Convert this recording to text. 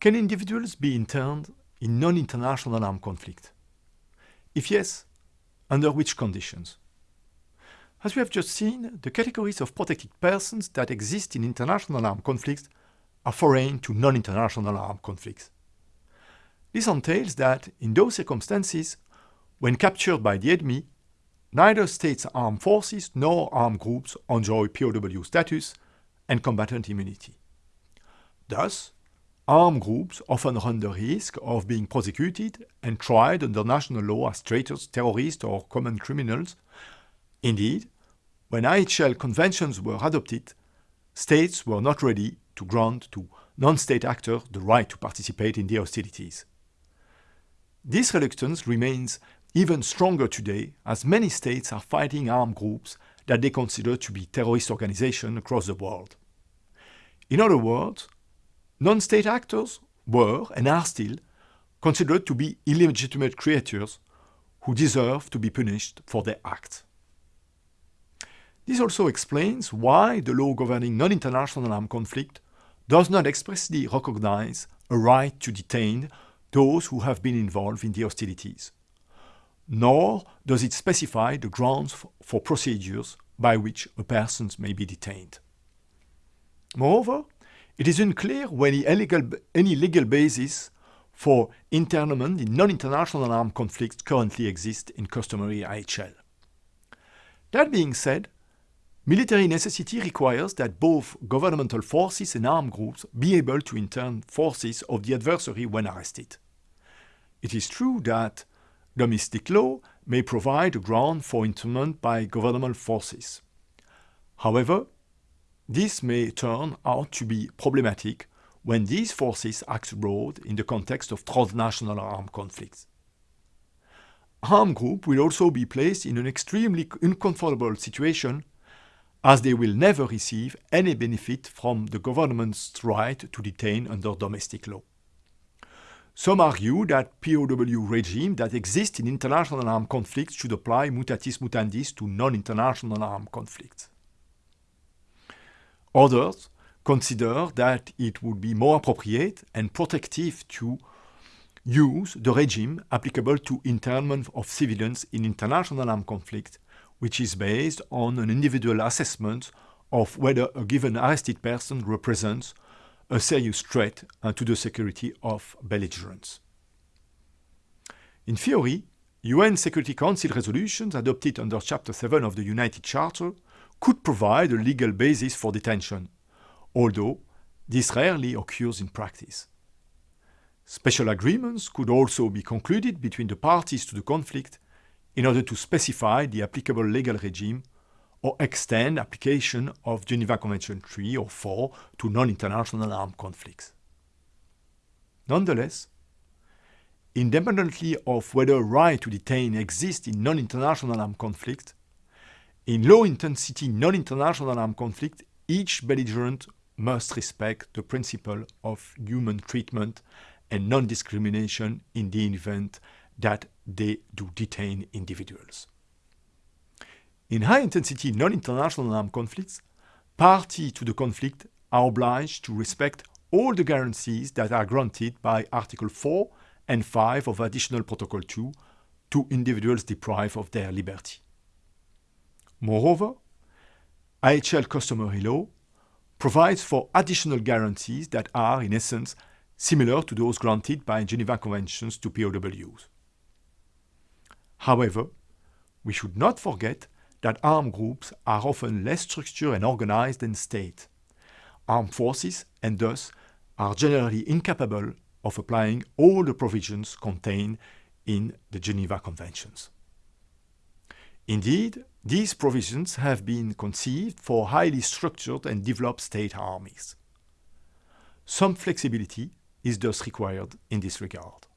Can individuals be interned in non-international armed conflict? If yes, under which conditions? As we have just seen, the categories of protected persons that exist in international armed conflicts are foreign to non-international armed conflicts. This entails that, in those circumstances, when captured by the enemy, neither state's armed forces nor armed groups enjoy POW status and combatant immunity. Thus, armed groups often run the risk of being prosecuted and tried under national law as traitors, terrorists, or common criminals. Indeed, when IHL conventions were adopted, states were not ready to grant to non-state actors the right to participate in the hostilities. This reluctance remains even stronger today as many states are fighting armed groups that they consider to be terrorist organizations across the world. In other words, non-state actors were and are still considered to be illegitimate creatures who deserve to be punished for their acts. This also explains why the law governing non-international armed conflict does not expressly recognize a right to detain those who have been involved in the hostilities, nor does it specify the grounds for procedures by which a person may be detained. Moreover, it is unclear when any legal basis for internment in non-international armed conflicts currently exists in customary IHL. That being said, military necessity requires that both governmental forces and armed groups be able to intern forces of the adversary when arrested. It is true that domestic law may provide a ground for internment by governmental forces. However, this may turn out to be problematic when these forces act abroad in the context of transnational armed conflicts. Armed groups will also be placed in an extremely uncomfortable situation as they will never receive any benefit from the government's right to detain under domestic law. Some argue that POW regime that exists in international armed conflicts should apply mutatis mutandis to non-international armed conflicts. Others consider that it would be more appropriate and protective to use the regime applicable to internment of civilians in international armed conflict, which is based on an individual assessment of whether a given arrested person represents a serious threat uh, to the security of belligerents. In theory, UN Security Council resolutions adopted under Chapter 7 of the United Charter could provide a legal basis for detention, although this rarely occurs in practice. Special agreements could also be concluded between the parties to the conflict in order to specify the applicable legal regime or extend application of Geneva Convention 3 or 4 to non-international armed conflicts. Nonetheless, independently of whether a right to detain exists in non-international armed conflicts, in low-intensity non-international armed conflict, each belligerent must respect the principle of human treatment and non-discrimination in the event that they do detain individuals. In high-intensity non-international armed conflicts, parties to the conflict are obliged to respect all the guarantees that are granted by Article 4 and 5 of Additional Protocol 2 to individuals deprived of their liberty. Moreover, IHL customary law provides for additional guarantees that are, in essence, similar to those granted by Geneva Conventions to POWs. However, we should not forget that armed groups are often less structured and organized than state. Armed forces, and thus, are generally incapable of applying all the provisions contained in the Geneva Conventions. Indeed, these provisions have been conceived for highly structured and developed state armies. Some flexibility is thus required in this regard.